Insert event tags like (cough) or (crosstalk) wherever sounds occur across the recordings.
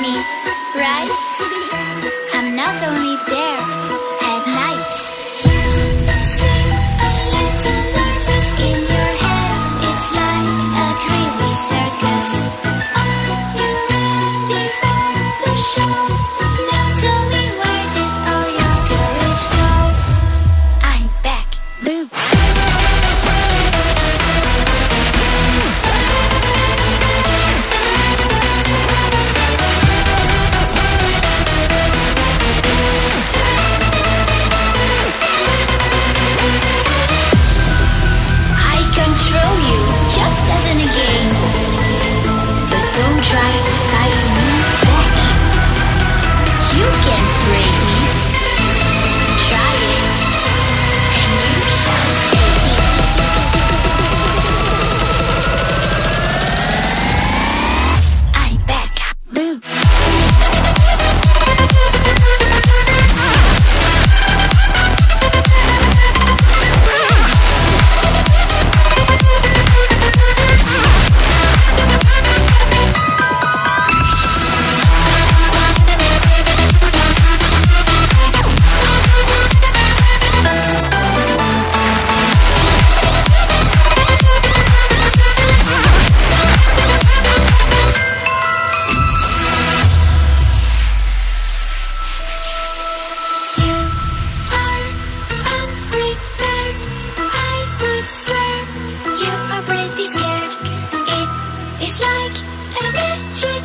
me, right? (laughs)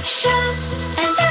Shine and